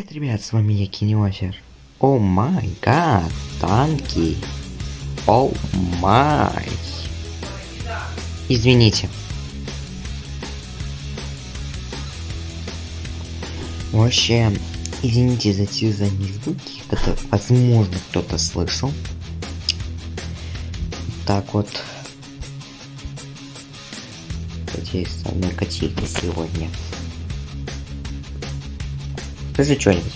Привет, ребят, с вами я Киниофер. О май гад, танки. О май. Извините. Вообще, извините за те задние звуки, это возможно кто-то слышал. Так вот. Надеюсь, самая котейка сегодня. Скажи что-нибудь.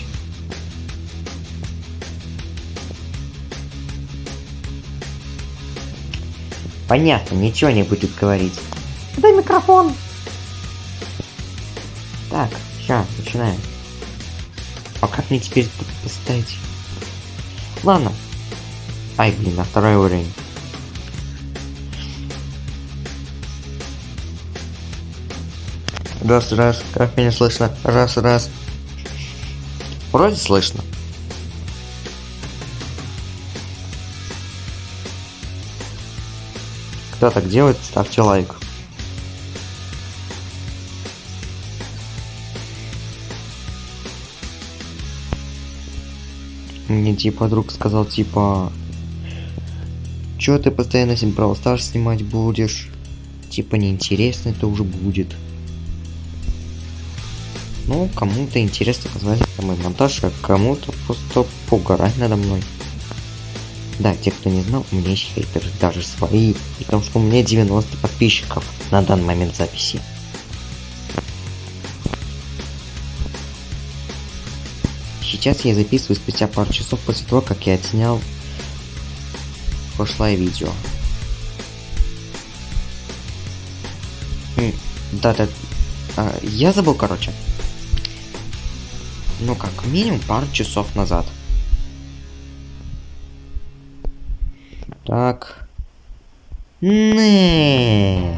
Понятно, ничего не будет говорить. Дай микрофон. Так, сейчас, начинаем. А как мне теперь тут поставить? Ладно. Ай, блин, на второй уровень. Раз, раз, как меня слышно? Раз, раз. Вроде слышно. Кто так делает, ставьте лайк. Мне типа друг сказал типа Чё ты постоянно с Stars снимать будешь? Типа неинтересно это уже будет. Ну, кому-то интересно посмотреть мой монтаж, а кому-то просто поугарать надо мной. Да, те, кто не знал, у меня есть хейтеры, даже свои, и потому что у меня 90 подписчиков на данный момент записи. Сейчас я записываю спустя пару часов после того, как я отснял прошлое видео. Да-да, а, я забыл, короче. Ну как минимум пару часов назад. Так. Не.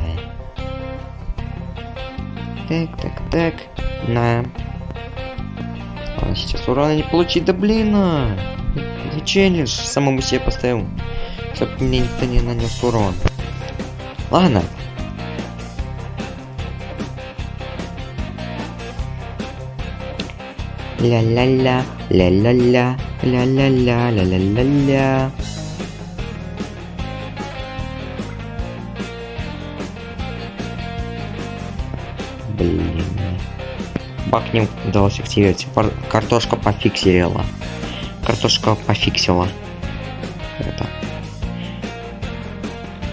Так, так, так. На. А сейчас урона не получить, да блин. А. Челлендж самому себе поставил. Чтоб мне никто не нанес урон. Ладно, Ля-ля-ля, ля-ля-ля, ля-ля-ля, ля-ля-ля-ля. Блин. Бахнем удалось активировать. Картошка пофиксировала. Картошка пофиксила. Это.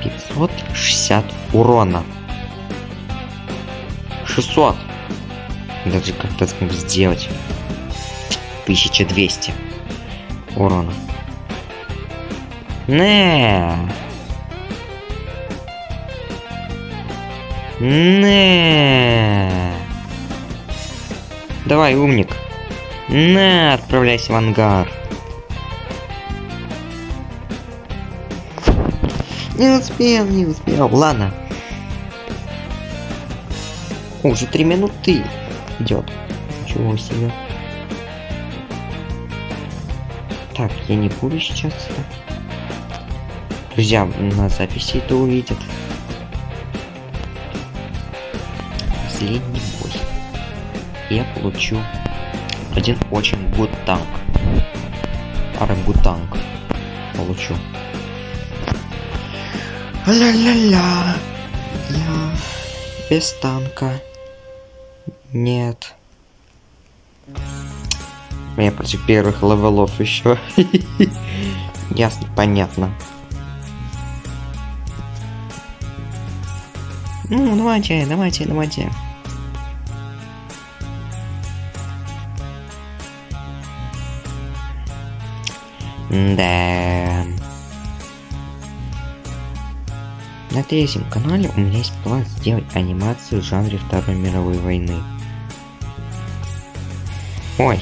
560 урона. 600. Даже как-то сделать. 1200 урона. Не. Не. Давай, умник. На, отправляйся в ангар. Не успел, не успел. Ладно. Уже три минуты идет. Ничего себе. Так, я не буду сейчас. Друзья на записи это увидят. Последний бой. Я получу один очень good танк. Арангутанк. Получу. Ля-ля-ля. Я без танка. Нет. Я против первых левелов еще. Ясно, понятно. Ну, давайте, давайте, давайте. Да. На третьем канале у меня есть план сделать анимацию в жанре Второй мировой войны. Ой,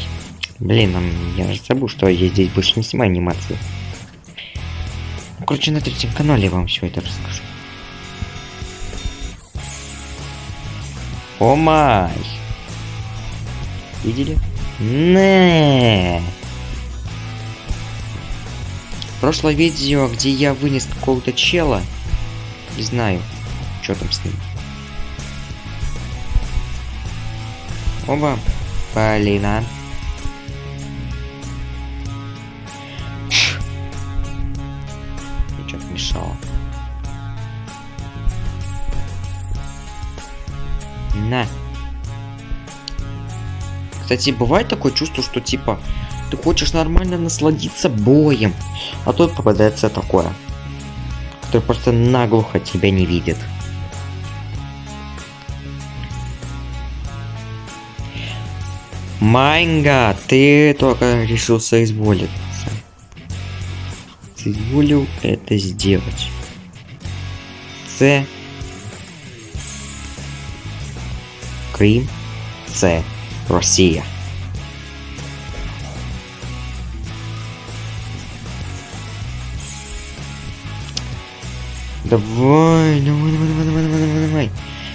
блин, я же забыл, что я здесь больше не снимаю анимации. Ну, короче, на третьем канале я вам все это расскажу. О май! Видели? Не. Прошлое видео, где я вынес какого-то чела, не знаю, что там с ним. Оба. Полина. Помешало. На. Кстати, бывает такое чувство, что типа ты хочешь нормально насладиться боем, а тут попадается такое, который просто наглухо тебя не видит. Майнга, ты только решил соизволиться. Соизволил это сделать. С. Крым. С. Россия. Давай, давай, давай, давай, давай, давай, давай.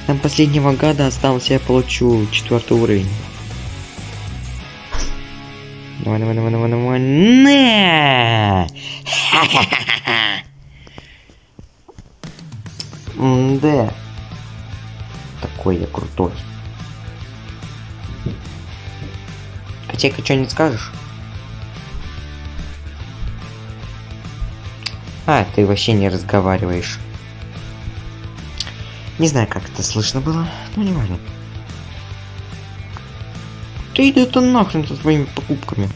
Там последнего гада остался, я получу четвертый уровень. Давай, давай, давай, давай, давай. На! Да. Такой я крутой. Котейка, что не скажешь? А, ты вообще не разговариваешь. Не знаю, как это слышно было, но не важно. Ты иди ты нахрен со своими покупками.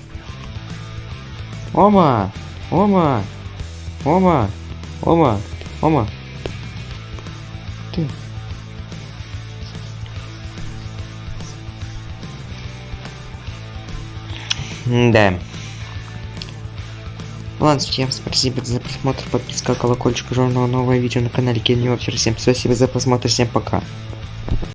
Оба! Оба! Оба! Оба! Оба! Ты. Да. Ладно, всем спасибо за просмотр, подписка, колокольчик, журнал, новое видео на канале Кино. Всем спасибо за просмотр, всем пока.